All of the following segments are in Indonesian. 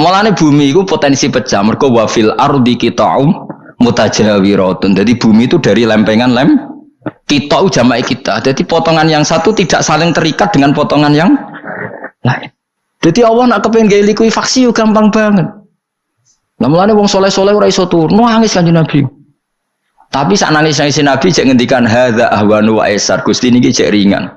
Mulane bumi itu potensi pecah. Mergo wafil ardi qita'um mutajawiratun. Jadi bumi itu dari lempengan lem kita jama'i kita. Jadi potongan yang satu tidak saling terikat dengan potongan yang lain. Jadi Allah nak kepengen gaya likuifaksi gampang banget. Nah mulane wong soleh soleh ora iso turun, nangis kanjeng Nabi. Tapi saat nangis nangis Nabi cek ngendikan hadza ahwanu wa esar gusti niki cek ringan.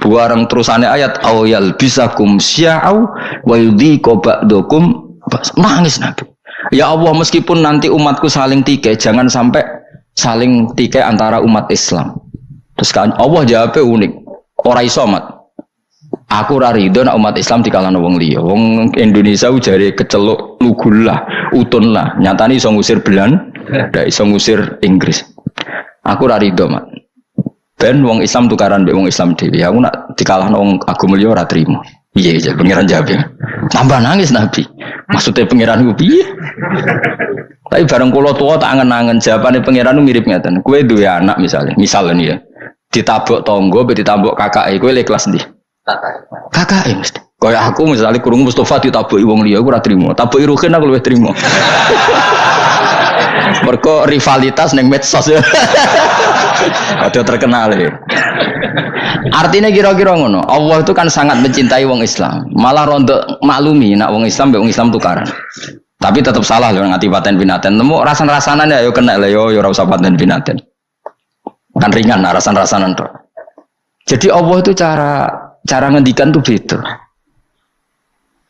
Buarang terusannya ayat awyal bisakum sya'au wa yudhiqu ba'dakum nangis Nabi. Ya Allah meskipun nanti umatku saling tikai jangan sampai saling tikai antara umat Islam. Terus kan Allah jawabnya unik. Ora iso mat. Aku ora rido nak umat Islam dikalahno wong liya. Wong Indonesia ujare keceluk lugul lah, utun lah. Nyatane iso ngusir Belan, ndak iso ngusir Inggris. Aku ora rido, Mak. Ben wong Islam tukaran mbek wong Islam dhewe. Aku nak dikalahno wong agama liya ora trimo. Iya, iya, pangeran jawab ya. Tambah nangis Nabi. Maksudnya pangeran ku piye? Tapi bareng kula tua tak angen-angen jawabane pangeran mirip ngeten. Kue duwe anak misalnya, misalnya nih ya. Ditabuk tonggo, ditabuk kakak, kue le kelas ndi? Kakak ya mesti. Kayak aku misalnya kurung Mustafa ditabuki wong liya aku ora trimo. Tabuki Ruhin aku luwih trimo. Mergo rivalitas neng medsos ya. Ada terkenal ya. Artinya kira-kira ngono. Allah itu kan sangat mencintai wong Islam. Malah rondo maklumi nak wong Islam wong Islam tukaran. Tapi tetap salah loh ngati paten binaten. Nemu rasan-rasanan ya yo kena lah yo yo ora usah paten binaten. Kan ringan rasan-rasanan tuh. Jadi Allah itu cara cara ngendikan tuh beda.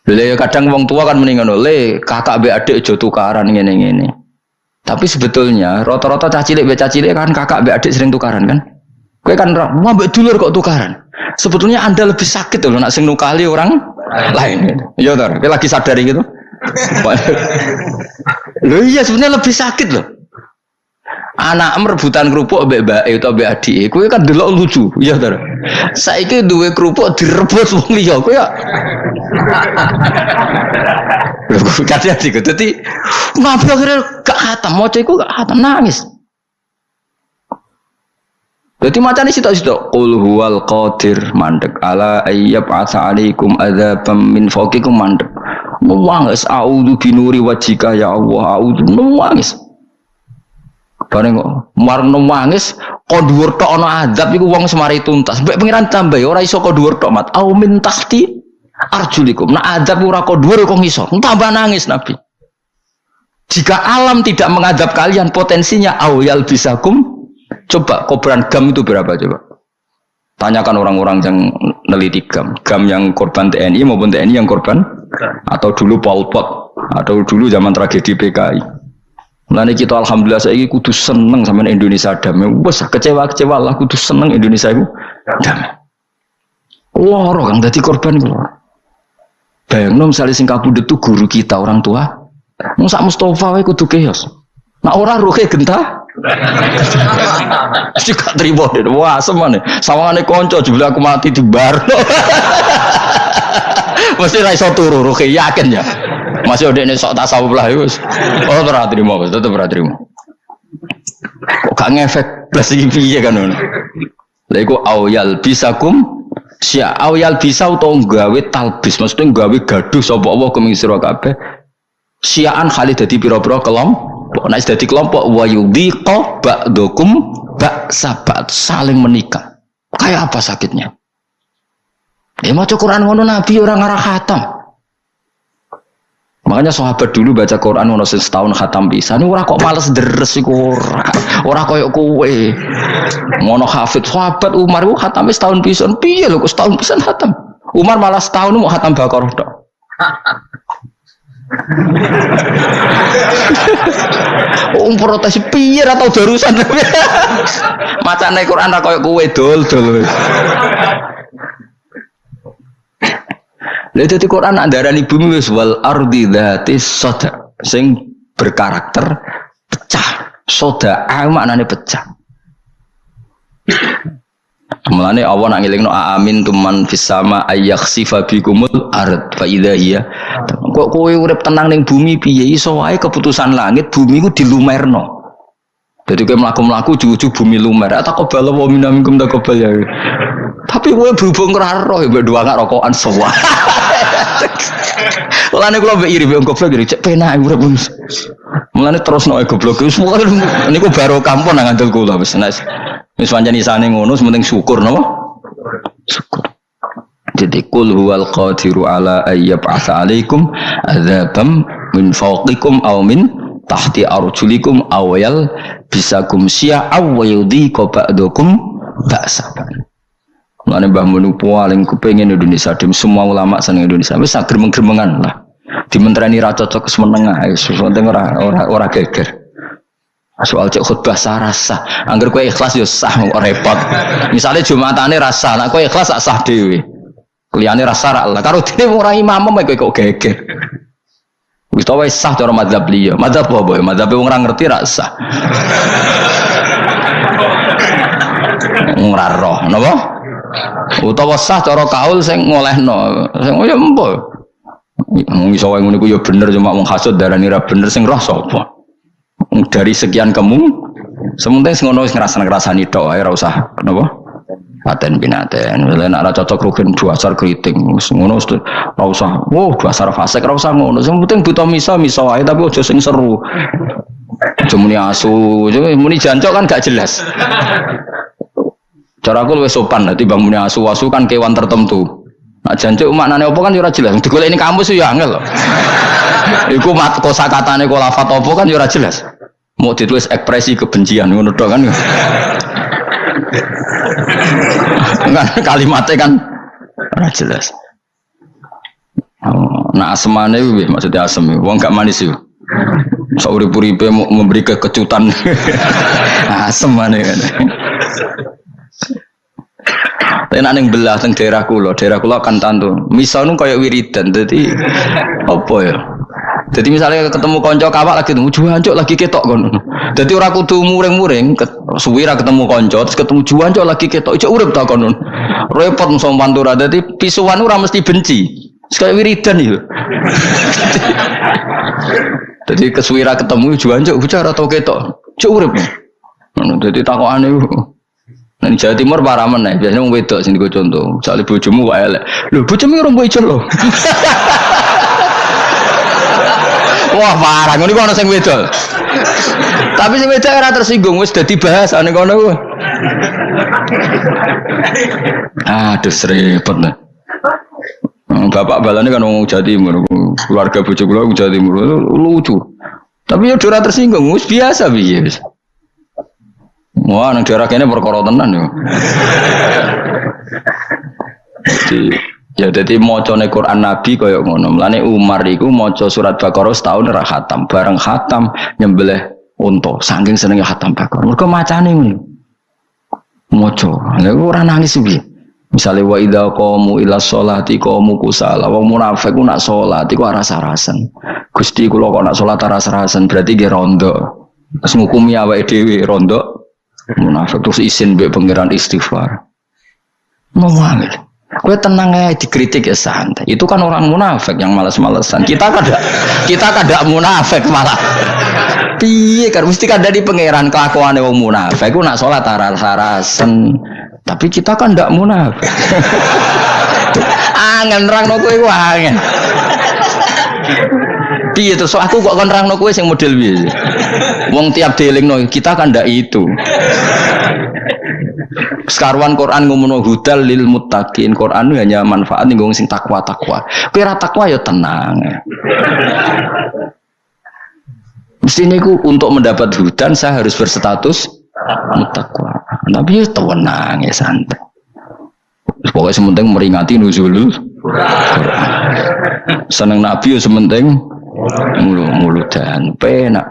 Lele kadang wong tua kan mendingan le kakak be adik jo tukaran ngene ngene. Tapi sebetulnya rata-rata cah cilik be cah cilik kan kakak be adik sering tukaran kan. Kue kan mau be dulur kok tukaran. Sebetulnya anda lebih sakit loh nak sing nukali orang lain. Iya tar, lagi sadari gitu. Loh iya sebenarnya lebih sakit loh anak merebutan kerupuk mbek mbak itu mbek adik kowe kan delok lucu ya to saiki duwe kerupuk direbut wong liya kowe ya kate ati ku dadi ngapa akhirnya gak khatam maca iku gak khatam nangis jadi macam ini situ-situ. Qul huwal qadir mandek ala ayyab asa alaikum adzabam min fawqikum mandek. Nuwangis a'udzu binuri wajika ya Allah a'udzu nuwangis. Bareng kok marno nangis kok dhuwur tok ana azab iku wong semari tuntas. Mbek pengiran tambah ora iso kok dhuwur tok mat. Au min tahti arjulikum. Nah azab ora kok dhuwur kok iso. Tambah nangis Nabi. Jika alam tidak mengadab kalian potensinya awyal bisakum coba kobaran gam itu berapa coba tanyakan orang-orang yang neliti gam gam yang korban TNI maupun TNI yang korban atau dulu Pol Pot atau dulu zaman tragedi PKI Mulane kita alhamdulillah saya kudu seneng sama Indonesia damai. Wes kecewa-kecewa lah kudu seneng Indonesia itu damai. Loro kang dadi korban iku. Bayangno misalnya sing kabudut itu guru kita orang tua. Musa Mustafa wae kudu keos. Nah ora ruhe gentah. Mesti gak terima. Wah, semane. Sawangane kanca jebule aku mati di bar. Mesti ra iso turu ruhe yakin ya. Masih udah ini sok tasawuf lah itu. Oh terima, tetep ora terima. Kok gak ngefek plus piye kan ngono. Lha iku awyal bisakum Sya awyal bisa utawa gawe talbis, maksudnya gawe gaduh sapa Allah kuming sira kabeh. Syiaan khalid dadi pira-pira kelompok. Nek dadi kelompok wa yudhiqa ba'dukum ba'sabat saling menikah. Kayak apa sakitnya? Ya maca Quran ngono Nabi orang ngarah khatam. Makanya sahabat dulu baca Quran ono setahun khatam bisa. Ini orang kok males deres iku ora. Ora koyo kowe. Ngono hafid sahabat Umar ku khatam setahun bisa. Piye lho kok setahun bisa khatam? Umar malah setahun mau khatam Baqarah tok. Um protes piye atau darusan. Macane Quran ra koyo kowe dol-dol. Lha dadi Quran nak bumi wis wal ardi dzati sada sing berkarakter pecah. Soda maknane pecah. Mulane Allah nak ngelingno amin tuman fis sama ayakhsifa bikumul ard fa idza hiya. Kok kowe urip tenang ning bumi piye iso wae keputusan langit bumi ku dilumerno. Jadi kowe mlaku-mlaku juju bumi lumer. Atau kok bala wa minamikum takobal ya. Tapi kowe berhubung karo roh mbek dua gak rokokan semua. Mulane kula mbek iri mbek goblok iri cek penak urip. Mulane terus noe goblok wis niku baru kampung nang ngandel kula wis wis pancen isane ngono penting syukur napa? Syukur. Jadi kul huwal qadiru ala ayyab'atsa alaikum adzabam min fawqikum aw min tahti arjulikum aw yal bisakum syi'a aw yudhiqa ba'dakum ba'saban. Mulane Mbah Mun paling kepengin Indonesia dim semua ulama seneng Indonesia wis gremeng-gremengan lah. Dimentrani ra cocok wis menengah wis penting ora ora ora geger. Soal cek khutbah sah rasa. Angger kowe ikhlas yo sah repot. Misalnya Jumatane rasa, nek kowe ikhlas sak sah dhewe. Kliyane rasa ra lah. Karo dene ora imam kowe kok geger. Wis tau wis sah cara madzhab liya. Madzhab apa boy? Madzhab wong ora ngerti ra sah. Ora roh, napa? Utawa sah cara kaul sing ngolehno. Sing oh ya empo wong iso wae ngono ya bener cuma wong hasud darani ra bener sing roh sapa? Dari sekian kamu sementing sing ngono wis ngrasa-ngrasani tok ae ora usah napa? Paten binaten lha nek ora cocok rugen dasar kriting ngono ora usah. Wow dasar fasik ora usah ngono. Sing penting buta misa misa wae tapi aja sing seru. Cuma asu, muni jancok kan gak jelas. Cara aku lebih sopan, nanti bangunnya asu-asu kan kewan tertentu. Nah janji maknanya apa kan jurah jelas. Digolek ini kampus ya angel loh. Iku mat kosa katane kok lafat apa kan jurah jelas. Mau ditulis ekspresi kebencian ngono kan. kan kalimatnya kan ora jelas. Oh, nah asemane maksudnya asem, wong gak manis yuk. Saurip-uripe mau memberi kekejutan. asem mana kan. Tapi nak belah teng daerah kulo, daerah kulo akan tantu. Misal nu kayak wiridan, jadi apa ya? Jadi misalnya ketemu konco kawak lagi ketemu juancok lagi ketok kon. Jadi orang kudu muring-muring, suwira ketemu konco, terus ketemu juancok lagi ketok, cek urip tak kon. Repot musuh pantura. Jadi pisuan orang mesti benci. Sekali wiridan itu. Jadi kesuwira ketemu juancok bicara atau ketok, cek urip. Jadi aneh. Nah, Jawa Timur parah mana? Biasanya mau wedok sini gue contoh. Misalnya bojomu kok elek. Lho, bojomu orang bojo loh. Wah, parah. Ngono kok ana sing wedok. Tapi sing wedok ora tersinggung wis dadi bahasane kono ku. Aduh, repot lah. Hmm, bapak balane kan wong Jawa Timur, keluarga bojo kula Jawa Timur lucu. Tapi ya ora tersinggung, wis biasa piye. Wah, nang daerah kene perkara tenan yo. Jadi ya jadi macane Quran Nabi kaya ngono. Mulane Umar iku maca surat Baqarah setahun ora khatam, bareng khatam nyembelih unta. Saking senenge khatam Baqarah. Mergo macane ngono. Maca. Lha ora nangis piye? Misalnya wa idza qamu ila sholati qamu kusala. Wong munafik ku nak salat iku rasa-rasan. Gusti kula kok nak salat rasa-rasan berarti ge rondo. Terus ngukumi awake dhewe rondo munafik terus izin be pangeran istighfar mau ambil Kue tenang aja dikritik ya santai. Itu kan orang munafik yang malas-malesan. Kita kada, kita kada munafik malah. Piye kan mesti kada di pangeran kelakuan wong munafik. Ku nak sholat taras sarasen. Tapi kita kan ndak munafik. angen rang no kue angen. Piye terus aku kok kon rangno kowe sing model piye? Wong tiap no kita kan ndak itu. Sekarwan Quran ngomong hudal lil muttaqin. Quran hanya manfaat nih sing takwa takwa. Kowe ra takwa ya tenang. Mesti niku untuk mendapat hudan saya harus berstatus mutakwa. Tapi ya tenang ya santai. Pokoknya sementing meringati nuzulul Seneng Nabi ya sementing mulu dan penak.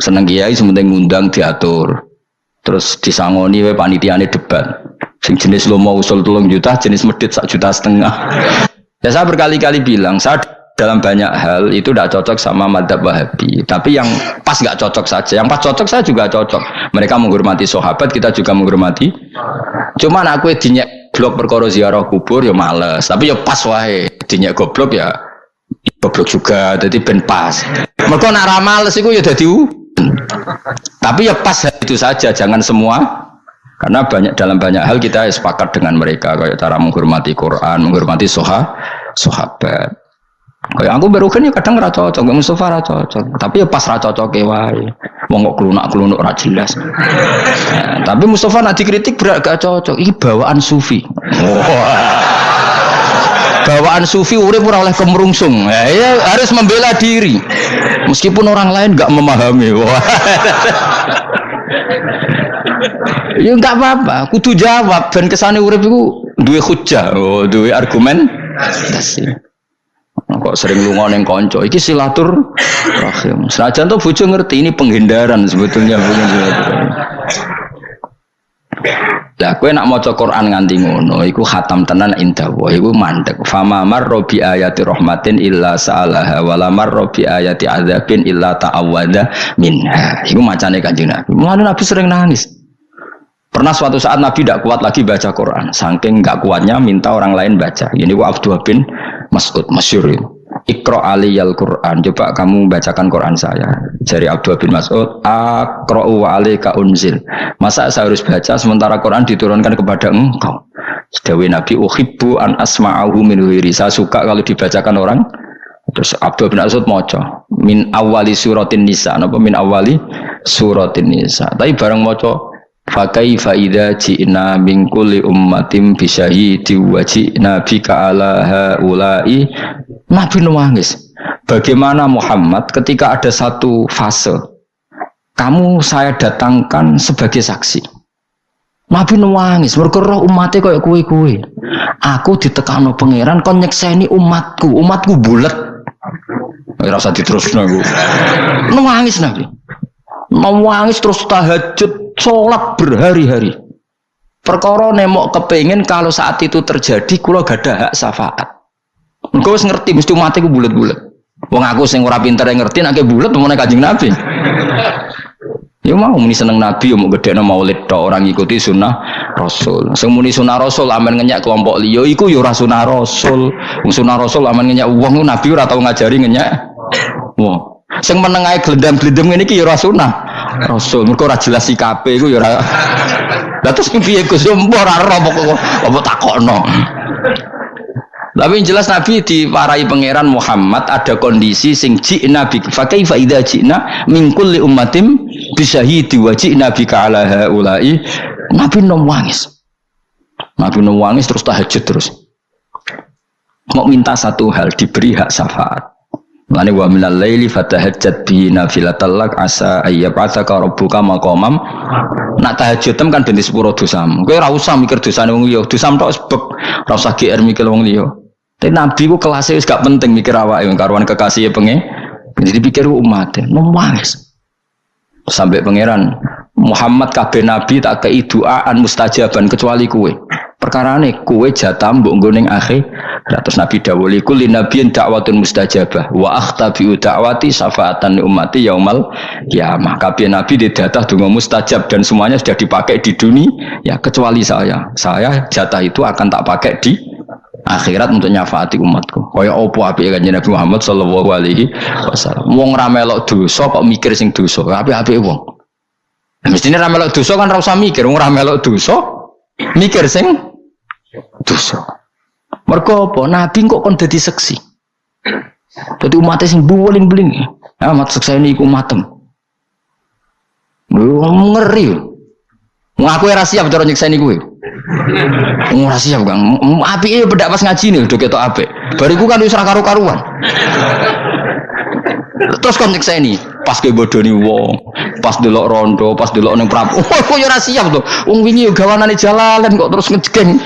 Seneng kiai sementing ngundang diatur. Terus disangoni we panitiane debat. Sing jenis lo mau usul tolong juta jenis medit sak juta setengah. Ya saya berkali-kali bilang saya dalam banyak hal itu tidak cocok sama madhab wahabi. Tapi yang pas nggak cocok saja. Yang pas cocok saya juga cocok. Mereka menghormati sahabat kita juga menghormati. Cuman aku dinyak blok perkara ziarah kubur ya males. Tapi ya pas wae. Dinyak goblok ya goblok juga jadi ben pas mereka nak ramal sih ya jadi tapi ya pas itu saja jangan semua karena banyak dalam banyak hal kita sepakat dengan mereka kayak cara menghormati Quran menghormati soha sahabat Kayak aku berukan ya kadang ra cocok, Mustafa ra cocok. Tapi ya pas ra cocok wae. Wong kok kelunak-kelunuk ra jelas. Nah, tapi Mustafa nak dikritik berat gak cocok. Ini bawaan sufi. bawaan sufi urip ora oleh kemerungsung. Ya, ya harus membela diri. Meskipun orang lain gak memahami. ya enggak apa-apa, kudu jawab dan kesane urip iku duwe hujah, oh, duwe argumen. Kok sering lunga neng konco, iki silatur rahim. Senajan tuh bojo ngerti ini penghindaran sebetulnya. Lah kowe nak maca Quran nganti ngono iku khatam tenan indah wa iku mandek. Fama marra bi ayati rahmatin illa sa'alaha wa la marra bi ayati adzabin illa ta'awwadha minha. Iku macane Kanjeng Nabi. Mulane Nabi sering nangis. Pernah suatu saat Nabi tidak kuat lagi baca Quran, saking nggak kuatnya minta orang lain baca. Ini wa Abdullah bin Mas'ud masyur itu. Ikro aliyal Quran. Coba kamu bacakan Quran saya. Jari Abdullah bin Mas'ud. Akro wa alika unzil. Masa saya harus baca sementara Quran diturunkan kepada engkau. Sedawi Nabi uhibbu an asma'ahu min wiri. Saya suka kalau dibacakan orang. Terus Abdul bin Mas'ud moco. Min awali suratin nisa. Apa min awali suratin nisa. Tapi bareng moco Fakai faida ji'na min kulli ummatim bisyahidi wa ji'na bika ala haulai Nabi nangis. Bagaimana Muhammad ketika ada satu fase kamu saya datangkan sebagai saksi. Nabi nangis, mergo roh umatnya kayak kue-kue. Aku ditekano pangeran kon nyekseni umatku, umatku bulat. Ora usah diterusno aku. Nangis Nabi. Nangis terus tahajud sholat berhari-hari. Perkara nemok kepengen kalau saat itu terjadi kulo gak ada hak syafaat. Engkau ngerti mesti mati ku bulat-bulat. Wong aku sing ora pinter ngerti bulat mau Kanjeng Nabi. Ya mau muni seneng Nabi mau gede maulid orang ikuti sunnah Rasul. Sing sunnah Rasul aman ngenyak kelompok liyo iku ya ora sunnah Rasul. Wong sunnah Rasul aman ngenyak wong Nabi ora tau ngajari ngenyak. Wong. Sing menengae glendam-glendem ngene iki ya ora sunah. Rasul mergo ora jelas sikape iku ya ora. Lah terus piye Gus ora ora apa apa takokno. Tapi yang jelas Nabi diwarai pangeran Muhammad ada kondisi sing jina bi fa kaifa idza jina min kulli ummatim bisyahidi wa jina bika ala haula'i Nabi nangis. Nabi nangis terus tahajud terus. Mau minta satu hal diberi hak syafaat. Lani wa minal laili fatahajjat bi nafilatal lak asa ayyab'atsaka rabbuka maqamam. Nak tahajud kan ben sepuro dosam. Kowe ora usah mikir dosane wong liya, dosam tok sebab ora usah GR mikir wong liya. Tapi nabi ku kelasnya wis gak penting mikir awake karuan kekasih pengen. Jadi pikir umat, nangis. Sampai pangeran Muhammad kabeh nabi tak kei doaan mustajaban kecuali kue. Perkara ini kue jatah mbok nggo akhir Terus Nabi dawuli kulli nabiyin dakwatun mustajabah wa akhtabi dakwati syafaatan ummati yaumal kiamah. Kabeh nabi didatah donga mustajab dan semuanya sudah dipakai di dunia ya kecuali saya. Saya jatah itu akan tak pakai di akhirat untuk nyafaati umatku. Kaya opo apike kanjeng Nabi Muhammad sallallahu alaihi wasallam. Wong ra melok dosa kok mikir sing dosa. Apik-apik wong. Nah, mestinya ra melok dosa kan ra usah mikir, wong ra melok dosa mikir sing dosa. Mergo apa? Nabi kok kon dadi seksi. Dadi umatnya sing buling-buling. Ya, mat seksi ini iku matem. Lu ngeri. Ngaku ora siap cara nyiksa ini gue. Ora siap, Kang. Apike bedak pas ngaji nih udah ketok apik. Bariku kan wis karu-karuan. Terus kon nyiksa ini pas ke bodoni wong, pas delok rondo, pas delok ning prabu. Oh, kok ora siap to. Wong wingi gawanane jalalan kok terus ngejeng.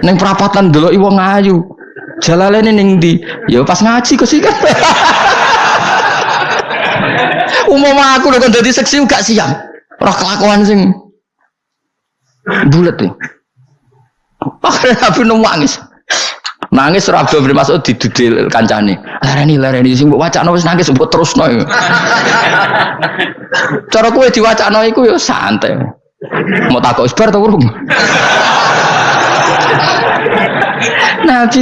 Neng perapatan dulu iwo ngayu. Jalalene neng di, ya pas ngaji kok sih kan. Umum aku udah jadi seksi gak siap. Roh kelakuan sing bulat tuh. Akhirnya aku nangis. Nangis Abdul bin Mas'ud didudil kancane. Lareni lareni sing mbok wacana wis nangis mbok terusno. Cara kowe diwacana iku ya santai. Mau takut isbar atau urung? Nabi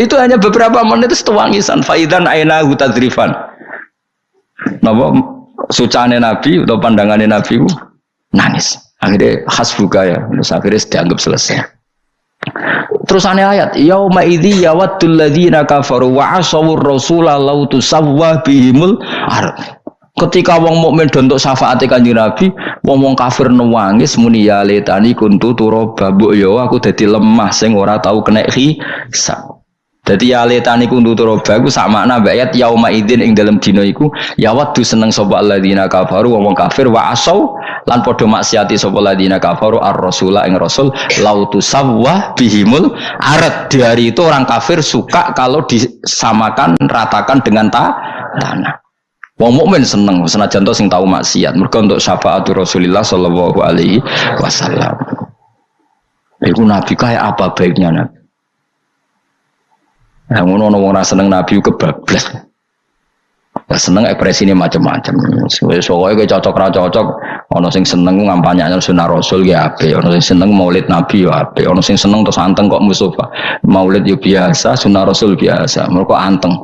itu hanya beberapa menit itu wangisan faidan aina hutadrifan. Napa sucane Nabi atau pandangannya Nabi nangis. Akhirnya khas buka ya, terus akhirnya dianggap selesai. Terus aneh ayat, yauma idzi yawaddul ladzina kafaru wa asawur rasula law tusawwa bihimul ard. Ketika wong mukmin dontok syafaat kanjeng Nabi, wong wong kafir nangis muni ya letani kuntu turaba mbok yo aku dadi lemah sing ora tau kena hisab. Dadi ya letani kuntu turaba iku sak makna mbak ayat yauma idzin ing dalam dina iku ya wadu seneng sapa alladzina kafaru wong kafir wa asaw lan padha maksiati sapa alladzina kafaru ar-rasula ing rasul lautu sawwa bihimul arat di hari itu orang kafir suka kalau disamakan ratakan dengan ta tanah Wong mukmin seneng senajan to sing tahu maksiat. Mergo untuk syafaat Rasulullah sallallahu alaihi wasallam. Iku nabi kayak apa baiknya nabi? Nah, ngono wong ora seneng nabi kebablas. Ya seneng ini macam-macam. Soalnya kayak cocok ra cocok. Ono sing seneng ngampanya sunnah rasul ya ape. Ono sing seneng maulid nabi ya ape. Ono sing seneng terus anteng kok Mustafa. Maulid ya biasa, sunnah rasul biasa. Mereka anteng.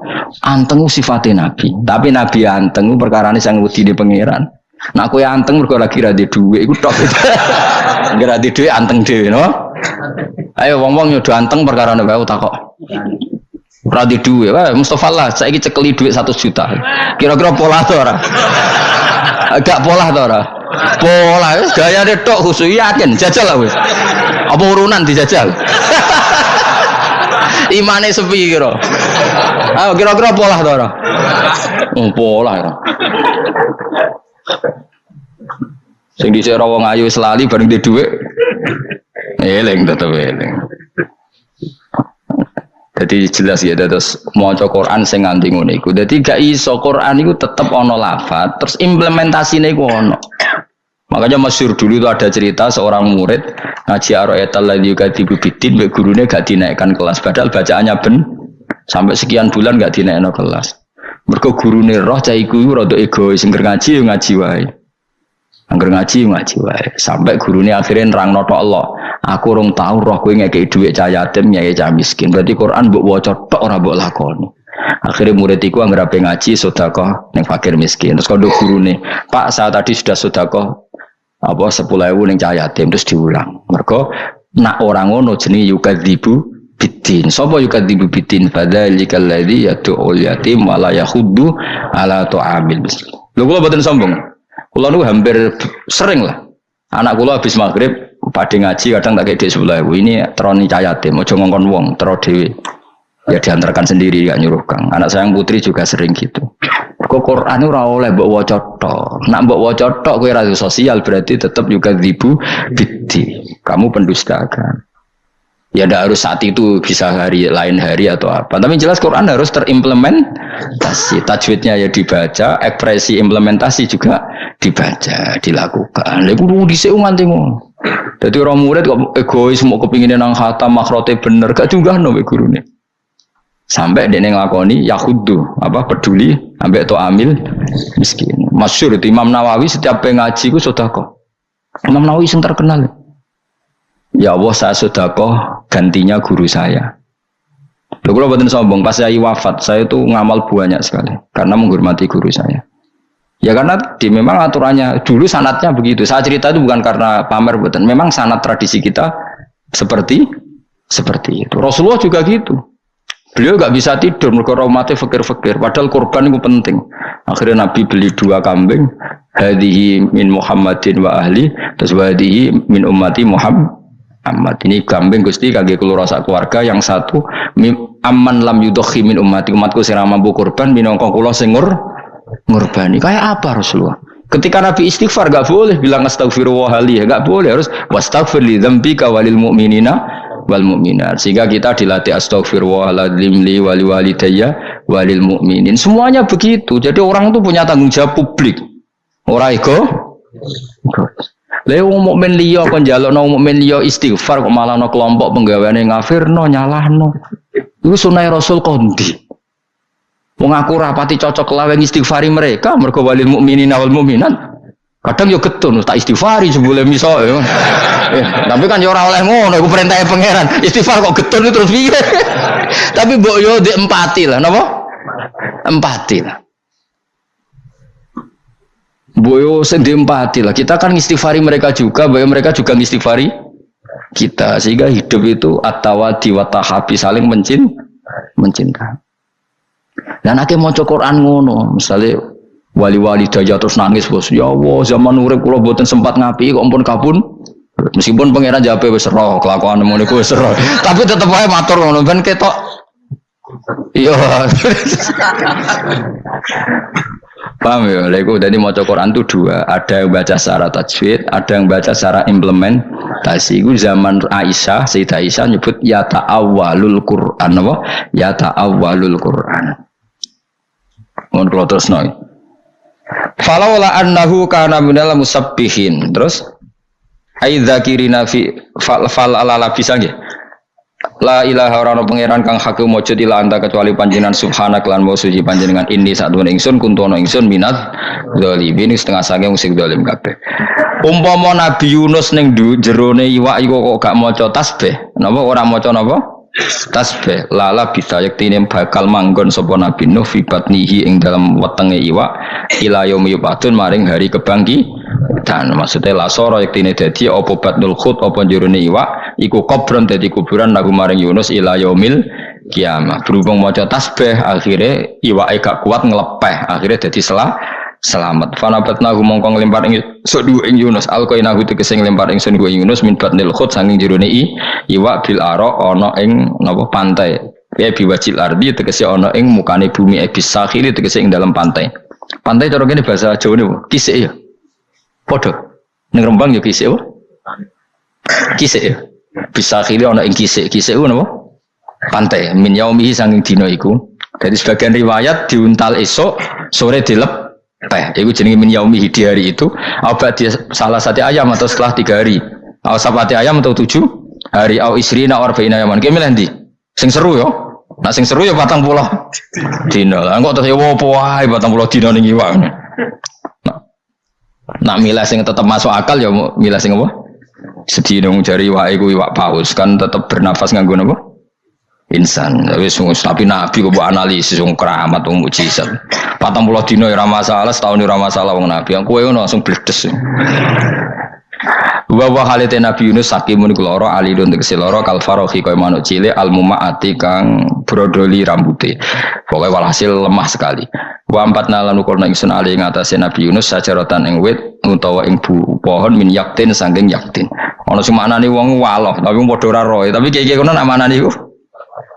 Anteng sifatnya nabi. Tapi nabi anteng perkara ini sang wedi di pangeran. Nah yang anteng mereka lagi radi duit. Iku tok. Nggak radi duit anteng dhewe no. Ayo wong-wong nyodo anteng perkara ini tak kok. Radi duwe, wah Mustafa lah, saya cekeli duit satu juta. Kira-kira pola tuh ora? Agak pola tuh ora? Pola, gaya deh tok khusus yakin, jajal lah wes. Apa urunan dijajal? Imane sepi kira. Ayo kira-kira pola tuh ora? Oh, pola ya. Sing wong ayu selali bareng di dhuwit. Eling tetep eling. Jadi jelas ya terus mau Quran sing nganti ngono iku. Dadi gak iso Quran iku tetep ono lafat, terus implementasine iku ono. Makanya masyur dulu itu ada cerita seorang murid ngaji aroetal lagi katibu bidin, baik gurunya gak dinaikkan kelas. Padahal bacaannya ben sampai sekian bulan gak dinaikkan kelas. Mereka gurune roh cah iku rada egois, sing ngaji ngaji wae. Angger ngaji ngaji wae. Sampai gurune akhirnya nerang noto Allah. Aku rong tahu roh kowe ngekei dhuwit cah yatim nyai cah miskin. Berarti Quran mbok waca tok ora mbok lakoni. Akhirnya murid iku anggere ngaji sedekah ning fakir miskin. Terus kondo gurune, "Pak, saya tadi sudah sedekah apa 10.000 ning cah yatim." Terus diulang. Mergo nak orang ngono jenenge yukadzibu bidin. Sapa yukadzibu bidin? Fadzalikal ladzi yad'ul yatim wa la yakhuddu ala tu'amil miskin. Lho kula boten sombong. Kula nu hampir sering lah. Anak kula habis maghrib pada ngaji kadang tak kayak sebelah. Ini teroni cayate mau ngongkon wong tero dewi ya diantarkan sendiri gak nyuruh kang. Anak sayang putri juga sering gitu. Kok Quran itu oleh mbok waca tok. Nak mbok waca tok kowe sosial berarti tetap juga ribu bidi kamu pendustakan ya tidak harus saat itu bisa hari lain hari atau apa tapi jelas Quran harus terimplementasi tajwidnya ya dibaca ekspresi implementasi juga dibaca dilakukan lha kudu dhisik nganti ngono jadi orang murid kok egois mau kepingin nang khatam makrote bener gak juga no nih. Sampai dia ngelakoni yahudu apa peduli sampai itu amil miskin. Masyur itu Imam Nawawi setiap pengaji ku sudah kok. Imam Nawawi yang terkenal. Ya Allah saya sudah kok gantinya guru saya. Kalau buatin sombong, pas saya wafat, saya itu ngamal banyak sekali karena menghormati guru saya. Ya karena di memang aturannya dulu sanatnya begitu. Saya cerita itu bukan karena pamer buatan. Memang sanat tradisi kita seperti seperti itu. Rasulullah juga gitu. Beliau gak bisa tidur mereka mati fakir-fakir. Padahal korban itu penting. Akhirnya Nabi beli dua kambing. Hadihi min Muhammadin wa ahli. Terus hadihi min ummati Muhammad. Amat ini kambing gusti kaki keluar rasa keluarga yang satu aman lam yudokhi min ummati umatku sing mampu korban minongkong kulo singur ngurbani. Kayak apa Rasulullah? Ketika Nabi istighfar gak boleh bilang astagfirullah ya gak boleh harus wastaghfir li dzambika walil mu'minina wal mu'minat. Sehingga kita dilatih astagfirullahaladzim li wali walidayya walil mu'minin. Semuanya begitu. Jadi orang itu punya tanggung jawab publik. Orang ego. Lha wong mukmin liya kon njalukno mukmin liya istighfar kok malah no kelompok penggaweane ngafirno nyalahno. Iku sunah Rasul kondi. Wong aku rapati cocok lawan istighfari mereka, mergo walil mukminin wal mukminat. Kadang yo getun tak istighfari sebelum miso eh, tapi kan yo ora oleh ngono iku perintahnya pangeran. Istighfar kok getun terus piye? tapi mbok yo di empati lah, napa? Empati lah. Boyo empati lah. Kita kan istighfari mereka juga, bahwa mereka juga istighfari kita sehingga hidup itu atawa diwatahabi saling mencin mencinta. Dan akhirnya mau Quran ngono, misalnya wali-wali daya terus nangis bos, ya Allah zaman urip kula boten sempat ngapi kok ampun kabun. Meskipun pangeran jape wis roh, kelakuan ngono iku wis. Tapi tetep ae matur ngono ben ketok. Iya. Paham ya? Lego jadi mau Quran itu dua, ada yang baca secara tajwid, ada yang baca secara implementasi. Itu zaman Aisyah, Sayyidah Aisyah nyebut ya ta'awwalul Quran apa? Ya ta'awwalul Quran. Mohon kalau terus noy. Falaula annahu kana minal musabbihin. Terus aidza kirina fi fal fal ala bisa nggih. La ilaha ora pangeran kang hak mujud ila anta kecuali panjenengan subhanak lan mau suci panjenengan ini sak duwe ingsun kuntono ingsun minat dzalimin setengah sange musik zalim kabeh. Umpama Nabi Yunus ning jerone iwak iku kok gak maca tasbih, napa ora maca napa? Tasbih. Lala bisa yaktine bakal manggon sapa Nabi Nuh fi batnihi ing dalam wetenge iwak ila yaumi yub'atsun maring hari kebangki dan maksudnya lasoro yaktine dadi apa batnul khut apa jurune iwak iku kubron dadi kuburan lagu maring Yunus ila yaumil kiamah. Berhubung maca tasbih akhirnya iwake gak kuat ngelepeh akhirnya dadi selah selamat. Fanabatnahu mongko nglempar ing sedu ing Yunus alqainahu tegese nglempar ing sun ing Yunus min batnil khut saking jerone i iwa bil aro ana ing napa pantai. Ya biwajil ardi tegese ana ing mukane bumi ebis sakhili tegese ing dalam pantai. Pantai cara kene bahasa Jawa niku kisik ya. Padha. Ning Rembang ya? Kisik ya. Bisa khili ana ing. Kisik ku napa? Pantai min yaumihi saking dina iku. Jadi sebagian riwayat diuntal esok, sore dilep teh itu jenis min yaumi di hari itu apa dia salah satu ayam atau setelah tiga hari. Au sapati ayam atau tujuh hari. Au isrina arba'ina yaman kayak milih sing seru yo. Nah sing seru ya batang pulau dino lah enggak terus ya apa wae batang pulau dino ning iwak. Nah, nak milih sing tetap masuk akal ya milih sing apa? Sedih dong jari wae iku iwak paus. Kan tetap bernafas nganggo apa insan. Sungguh tapi nabi kok buat analisis sungguh keramat wong patang puluh dino ya masalah setahun ya masalah wong nabi. Yang kue langsung bledes. Wa wa halite nabi Yunus sakimun loro alidun tegese loro kal farohi koyo manuk cilik al mumaati kang brodoli rambute pokoke walhasil lemah sekali. Wa empat nalan ukurna ingsun ali ngatasé nabi Yunus sajaratan ing wit utawa ing pohon min yaktin saking yaktin. Ana sing maknane wong waloh tapi padha ora roe. Tapi kiye-kiye kono nak iku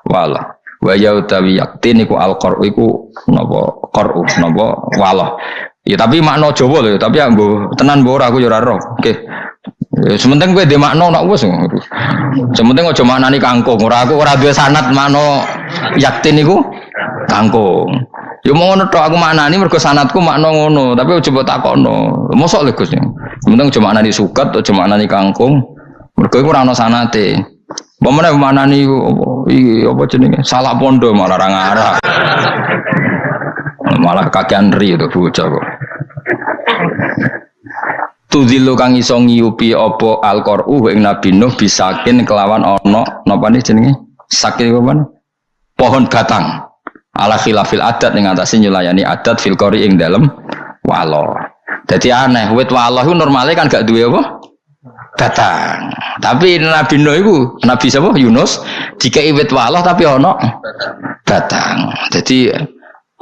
wala wa ya utawi yaktin iku al qor iku napa qaru napa wala ya tapi makna Jawa lho tapi anggo tenan mbok aku ya ora roh oke ya, sementing kowe dhe makna nak wis sementing aja maknani kangkung ora aku ora duwe sanad makna yaktin iku kangkung Ya mau ngono tok aku maknani mergo sanadku makna ngono, tapi coba takokno. Mosok lho Gus. Sementing cuma maknani suket, cuma maknani kangkung. Mergo iku ora ana sanate. Pemene mana nih iki apa jenenge? Salah pondo malah ra ngarah. malah kakean ri itu bocah kok. Tudilu kang iso ngiyupi apa alqoru ing Nabi Nuh bisakin kelawan ana napa nih jenenge? Sakin apa Pohon batang. Ala khilafil adat ning atase nyulayani adat fil qori ing dalem walo. Jadi aneh, wit walo itu normalnya kan gak duwe apa? Batang. Tapi Nabi Nuh itu, Nabi siapa? Yunus, jika iwit walah tapi ono batang. Jadi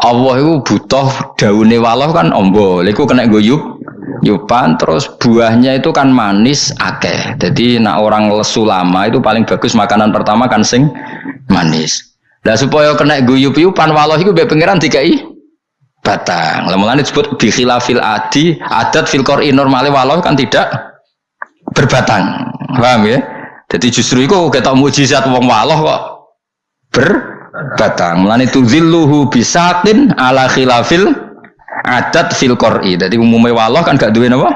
Allah itu butuh daunnya walah kan ombo, itu kena guyup, yupan terus buahnya itu kan manis akeh. Jadi nak orang lesu lama itu paling bagus makanan pertama kan sing manis. Nah supaya kena guyup yupan walah itu biar pengiran i batang. Lalu disebut bikhilafil adi adat filkor normale walau kan tidak berbatang. Paham ya? Jadi justru itu kita mujizat wong waloh kok berbatang. Mulane zilluhu bisatin ala khilafil adat fil qur'i. Jadi umumnya waloh kan gak duwe napa?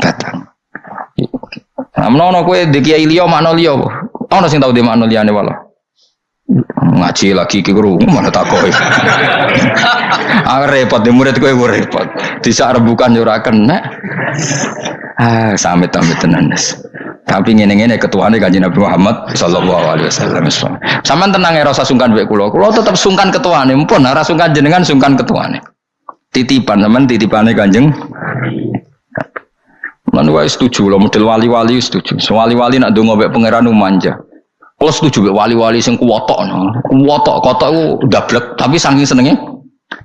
Batang. Nah, menawa kowe di kiai liya makna liya? Ana sing tau di makna liyane waloh. Ngaji lagi ki guru mana takoi. ah repot di murid kowe repot. Bisa rebukan yo ora kena. Ah, sampai sampai tenan Tapi ngene-ngene ketuane kanjeng Nabi Muhammad sallallahu alaihi wasallam. Saman tenang rasa sungkan mbek kula. Kula tetep sungkan ketuane, mumpun ora sungkan jenengan sungkan ketuane. Titipan sampean titipane kanjeng Lan wae setuju lo model wali-wali setuju. So, wali-wali nak donga mek pangeran manja. Kalau setuju mek wali-wali sing kuwotok. Kuwotok kotok ku dablek tapi saking senenge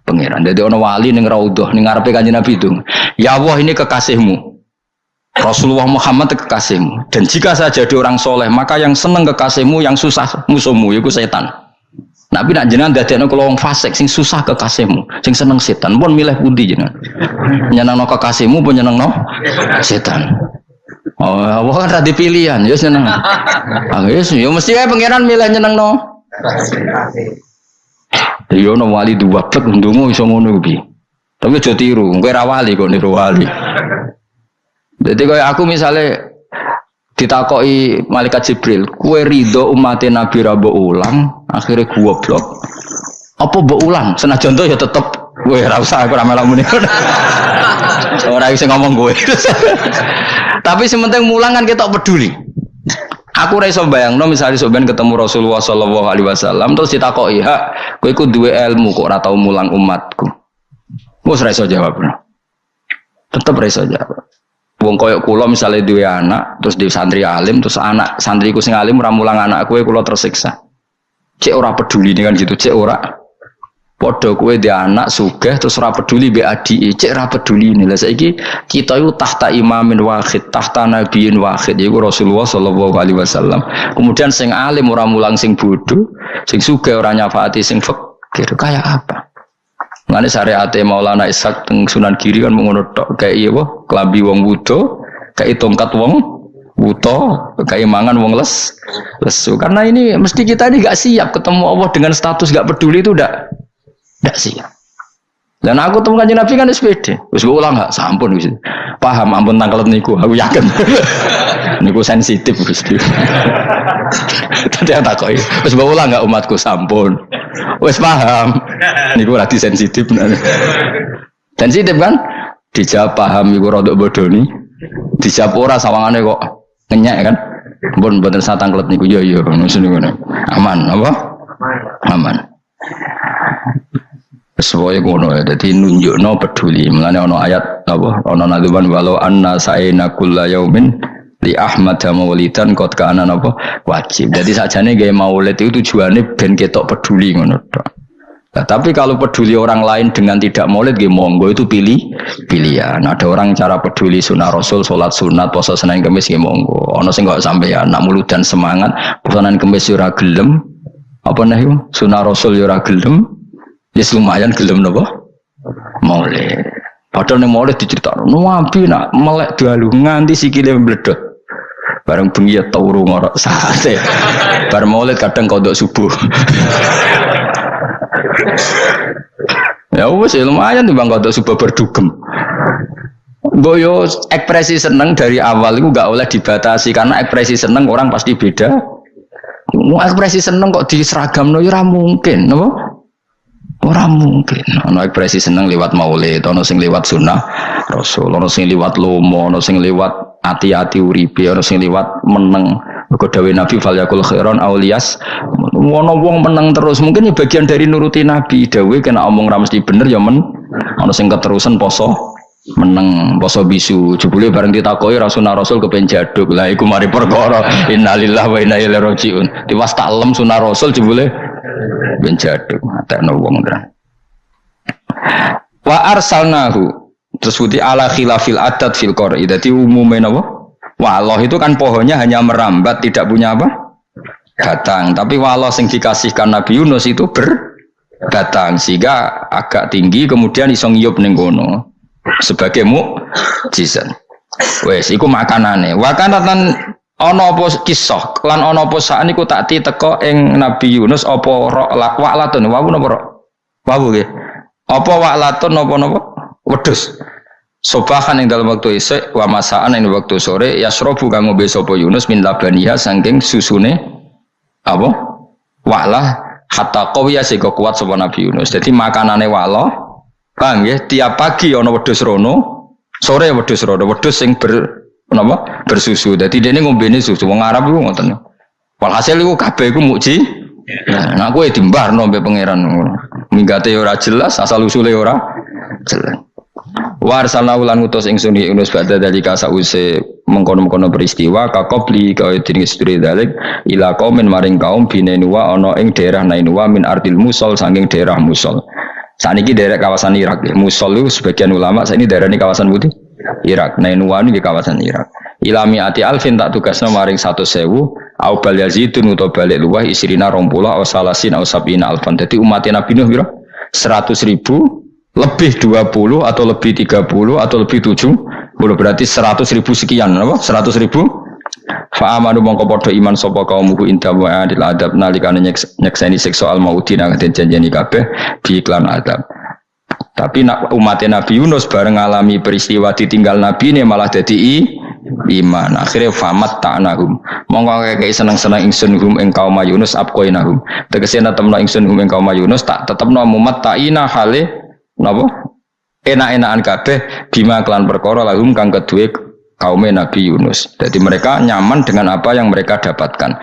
pangeran. Jadi ono wali ning raudhah ning ngarepe Kanjeng Nabi itu. Ya Allah ini kekasihmu. Rasulullah Muhammad kekasihmu. Dan jika saya jadi orang soleh, maka yang seneng kekasihmu, yang susah musuhmu, itu setan. Nabi nak jenengan dadekno kula wong fasik sing susah kekasihmu, sing seneng setan. Pun milih pundi jenengan? Nyenengno kekasihmu pun nyenengno setan. Oh, apa kan tadi pilihan, ya seneng. Ah, yes, ya mesti kayak pangeran milih nyenengno. Ya ono wali dua plek ndonga iso ngono kuwi. Tapi aja tiru, kowe ra wali kok niru wali. Jadi kayak aku misalnya ditakoi malaikat Jibril, kue ridho umat Nabi Rabu ulang, akhirnya gua blok. Apa bu ulang? Senajan contoh ya tetep gue rasa aku ramai lamun Orang bisa ngomong gue. Tapi sementing mulang kan kita peduli. Aku raiso bayang, no misalnya soben ketemu Rasulullah Shallallahu Alaihi Wasallam terus ditakoi, hak, gue ikut dua ilmu kok ratau mulang umatku. Gue jawab, no. tetap raiso jawab. Wong koyok kulo misalnya dua anak, terus di santri alim, terus anak santriku sing alim ramulang anak kue kulo tersiksa. Cek ora peduli dengan gitu, cek ora. Podo kue di anak sugeh terus ora peduli be adi, cek ora peduli ini lah. Saiki kita itu tahta imamin wahid, tahta nabiin wahid, yaitu Rasulullah Shallallahu Alaihi Wasallam. Kemudian sing alim ora mulang sing bodoh, sing sugeh ora nyafaati sing fakir, kayak apa? Ngene syariat Maulana Ishak teng Sunan Giri kan mengono tok kayak iya apa klambi wong wudo, kayak tongkat wong wuto, kayak mangan wong les lesu. Karena ini mesti kita ini gak siap ketemu Allah dengan status gak peduli itu udah gak siap. Dan aku temukan Nabi kan SPD. Wis ulang gak sampun wis. Paham ampun tangkel niku, aku yakin. niku sensitif Gusti. Tadi tak koi. Wis ulang gak umatku sampun. Wes paham. Niku lagi sensitif Sensitif kan? Dijawab paham iku rodok bodoni. Dijawab ora sawangane kok ngenyak kan? Pun mboten satang klep niku yo yo ngono Aman apa? Aman. Sesuai ngono ya, jadi nunjukno peduli. Mulane ono ayat apa? Ono nadzuban walau anna sa'ina kulla yaumin di Ahmad maulidan kot kana apa wajib. Jadi sajane gaya maulid itu tujuannya ben ketok peduli ngono Nah, tapi kalau peduli orang lain dengan tidak maulid gaya monggo itu pilih pilihan. Ada orang cara peduli sunnah Rasul, sholat sunat, puasa Senin Kamis gaya monggo. Ono sing gak sampai ya nak dan semangat, puasa Kamis yura gelem. Apa nih sunnah Rasul yura gelem. Ya lumayan gelem nopo maulid. Padahal nih maulid diceritakan, nabi nak melek dalu nganti sikile mbledot. Bareng bengi ya turu ngorok sate. Bar maulid kadang kodok subuh. ya wes ya lumayan bang kodok subuh berdugem. Boyo ekspresi seneng dari awal itu gak oleh dibatasi karena ekspresi seneng orang pasti beda. Ekspresi seneng kok diseragam no ya mungkin, no? Orang mungkin. Ono ekspresi seneng lewat maulid, ono sing lewat sunnah Rasul, ono sing lewat lomo, ono sing lewat hati-hati uripe ana sing liwat meneng. Mergo dawuh Nabi fal yakul khairon aulias. Wono wong meneng terus. Mungkin ya bagian dari nuruti Nabi. Dawuh kena omong ra mesti bener ya men. Ana sing keterusan poso meneng poso bisu. Jebule bareng ditakoki rasulullah rasul kepen jaduk. Lah iku mari perkara. Innalillahi wa inna ilaihi rajiun. Tiwas taklem sunah rasul jebule ben jaduk atekno wong wa arsalnahu Terus putih ala khilafil adat fil qori. Jadi umumnya apa? Waloh itu kan pohonnya hanya merambat, tidak punya apa? Batang. Tapi waloh yang dikasihkan Nabi Yunus itu berbatang sehingga agak tinggi kemudian isong yop nenggono sebagai mukjizat. Wes, iku makanane. Wakanatan ono apa kisah lan ono apa saat niku tak teko ing Nabi Yunus apa rok waklatun wawu napa rok? Wawu nggih. Apa waklatun napa napa? Wedhus. Sobahan yang dalam waktu isek wa masaan yang waktu sore yasrobu kang ngombe sapa Yunus min labaniha saking susune apa walah hatta qawiya sehingga kuat sapa Nabi Yunus. Jadi makanane wala Bang ya tiap pagi ana wedhus rono, sore wedhus rono, wedhus sing ber napa bersusu. Dadi dene ngombene susu wong Arab iku ngoten. Walhasil iku kabeh iku mukji. Nah, nah kowe dimbarno mbek pangeran ngono. Minggate ora jelas, asal usule ora jelas. Wa arsalna ulan utus ingsun di Yunus badha dalika sause mengkono-mengkono peristiwa kakobli kaya dening sedure dalik ila kaumin maring kaum binenua ana ing daerah Nainua min ardil Musol saking daerah Musol. Saat ini daerah kawasan Irak. Musol itu sebagian ulama saat ini daerah ini kawasan putih Irak. Nainua ini di kawasan Irak. Ilami ati alfin tak tugasnya maring satu sewu au bal yazidun utawa balik luwah isrina rompulah au salasin au sabina alfan. Jadi umatnya Nabi Nuh biro? Seratus ribu lebih 20 atau lebih 30 atau lebih 70 berarti 100 ribu sekian apa? 100 ribu Fa'amanu mongko padha iman sapa kaum muku inda wa'adil adab nalikane nyekseni siksa al mauti nang den janjeni kabeh di iklan adab. Tapi nak umat Nabi Yunus bareng ngalami peristiwa ditinggal Nabi ini malah jadi i, iman. Akhirnya famat ta'nahum. Mongko kayak seneng-seneng ingsun hum ing kaum Yunus abqainahum. Tegese temno ingsun hum ing kaum Yunus tak tetepno mumat ta'ina hale napa enak-enakan kabeh bima kelan perkara lahum kang kedue kaum Nabi Yunus. Jadi mereka nyaman dengan apa yang mereka dapatkan.